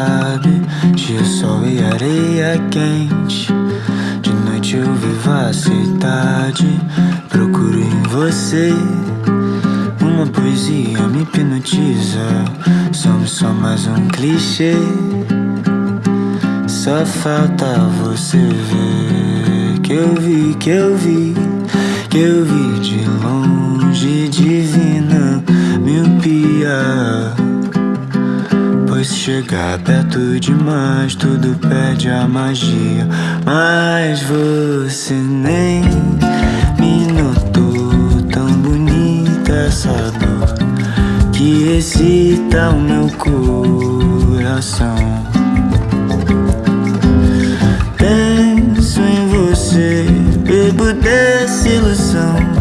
sabe. Dia, sol e areia quente. De noite eu vivo a cidade. Procuro em você. Uma poesia me hipnotiza. Somos só mais um clichê. Só falta você ver que eu vi, que eu vi, que eu vi Pois chegar perto demais tudo perde a magia. Mas você nem me notou tão bonita essa dor que excita o meu coração. Penso em você, bebo dessa ilusão.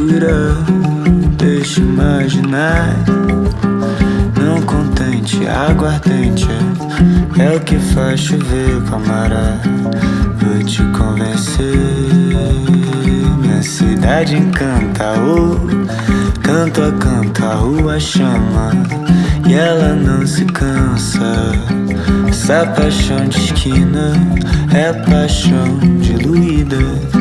Escura, deixa imaginar. Não contente, aguardente é o que faz chover camarada. Vou te convencer, minha cidade encanta. Oh, canto a canto, a rua chama e ela não se cansa. Essa paixão de esquina é paixão diluída.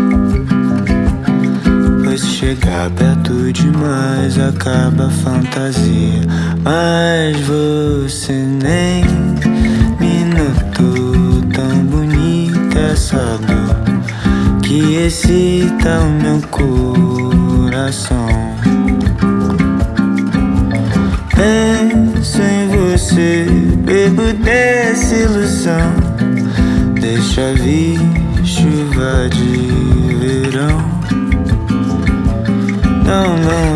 Chegar perto demais acaba a fantasia. Mas você nem me notou tão bonita essa dor que excita o meu coração. Penso em você, bebo dessa ilusão. Deixa vir chuva de verão. Não, não vai